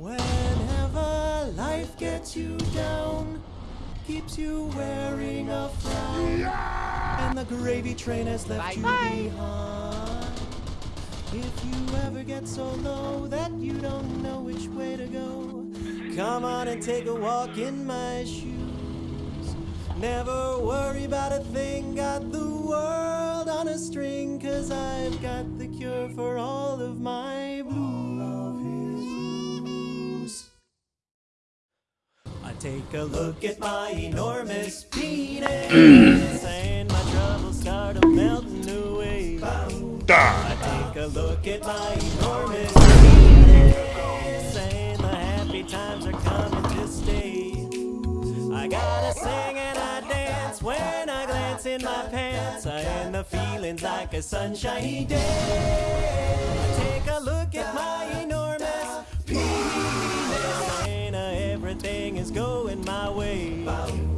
Whenever life gets you down, keeps you wearing a frown, and the gravy train has left you behind. If you ever get so low that you don't know which way to go, come on and take a walk in my shoes. Never worry about a thing, got the world on a string, cause I've got the cure for all of my take a look at my enormous penis, mm. and my troubles start melting away. I take a look at my enormous penis, and the happy times are coming to stay. I gotta sing and I dance when I glance in my pants, and the feeling's like a sunshiny day. is going my way. Bow.